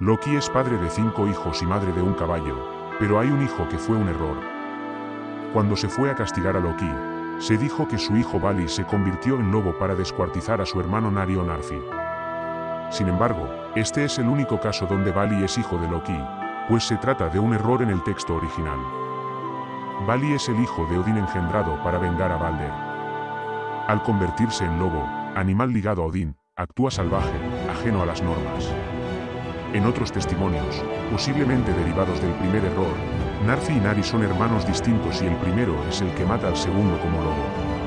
Loki es padre de cinco hijos y madre de un caballo, pero hay un hijo que fue un error. Cuando se fue a castigar a Loki, se dijo que su hijo Vali se convirtió en lobo para descuartizar a su hermano Nari o Narfi. Sin embargo, este es el único caso donde Vali es hijo de Loki, pues se trata de un error en el texto original. Vali es el hijo de Odín engendrado para vengar a Balder. Al convertirse en lobo, animal ligado a Odín, actúa salvaje, ajeno a las normas. En otros testimonios, posiblemente derivados del primer error, Narfi y Nari son hermanos distintos y el primero es el que mata al segundo como lobo.